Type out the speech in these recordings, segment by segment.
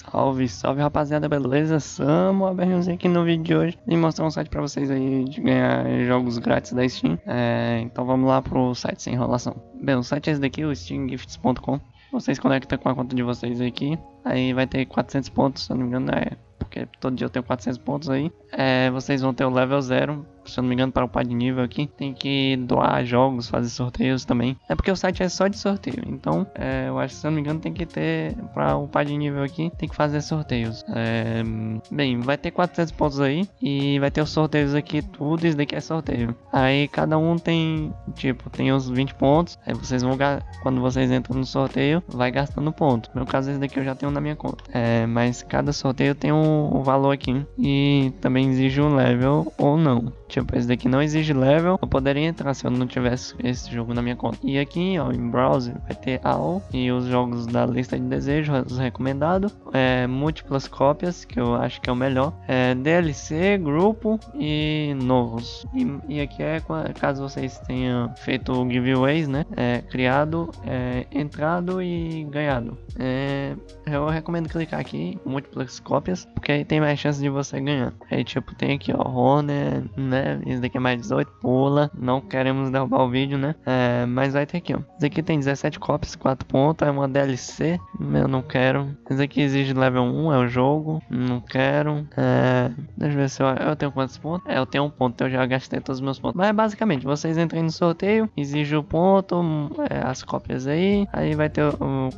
Salve, salve rapaziada, beleza? Samo a Berrinhozinho aqui no vídeo de hoje e mostrar um site pra vocês aí de ganhar jogos grátis da Steam. É, então vamos lá pro site sem enrolação. Bem, o site é esse daqui, o steamgifts.com. Vocês conectam com a conta de vocês aqui, aí vai ter 400 pontos, se eu não me engano, é porque todo dia eu tenho 400 pontos aí. É, vocês vão ter o level 0 se eu não me engano, para upar de nível aqui, tem que doar jogos, fazer sorteios também. É porque o site é só de sorteio, então é, eu acho que se eu não me engano tem que ter, para upar de nível aqui, tem que fazer sorteios. É, bem, vai ter 400 pontos aí e vai ter os sorteios aqui, tudo isso daqui é sorteio. Aí cada um tem, tipo, tem os 20 pontos, aí vocês vão, quando vocês entram no sorteio, vai gastando pontos. No meu caso, esse daqui eu já tenho na minha conta. É, mas cada sorteio tem um, um valor aqui e também exige um level ou não. Tipo, esse daqui não exige level. Eu poderia entrar se eu não tivesse esse jogo na minha conta. E aqui, ó, em browser vai ter all e os jogos da lista de desejos, os recomendados. É, múltiplas cópias, que eu acho que é o melhor. É, DLC, grupo e novos. E, e, aqui é caso vocês tenham feito giveaways, né? É, criado, é, entrado e ganhado. É, eu recomendo clicar aqui, múltiplas cópias, porque aí tem mais chance de você ganhar. Aí tipo, tem aqui ó, Honor, né? Né? Esse daqui é mais 18, pula. Não queremos derrubar o vídeo, né? É, mas vai ter aqui, ó. Esse aqui tem 17 cópias, 4 pontos, é uma DLC. Eu não quero. Esse aqui exige level 1, é o jogo. Não quero. É, deixa eu ver se eu, eu tenho quantos pontos. É, eu tenho um ponto, eu já gastei todos os meus pontos. Mas basicamente, vocês entrem no sorteio, exige o ponto, é, as cópias aí. Aí vai ter,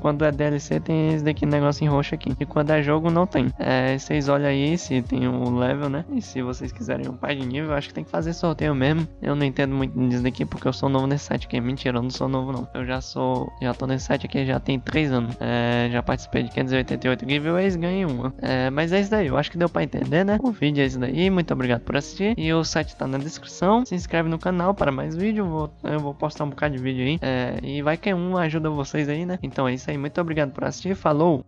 quando é DLC, tem esse daqui, negócio em roxo aqui. E quando é jogo, não tem. É, vocês olham aí se tem um level, né? E se vocês quiserem um pai de nível, acho que tem que fazer sorteio mesmo. Eu não entendo muito disso daqui porque eu sou novo nesse site aqui. Mentira, eu não sou novo não. Eu já sou, já tô nesse site aqui já tem 3 anos. É, já participei de 588 giveaways, ganhei uma. É, mas é isso daí, eu acho que deu pra entender, né? O vídeo é isso daí, muito obrigado por assistir. E o site tá na descrição. Se inscreve no canal para mais vídeo. Vou, eu vou postar um bocado de vídeo aí. É, e vai que um ajuda vocês aí, né? Então é isso aí, muito obrigado por assistir. Falou!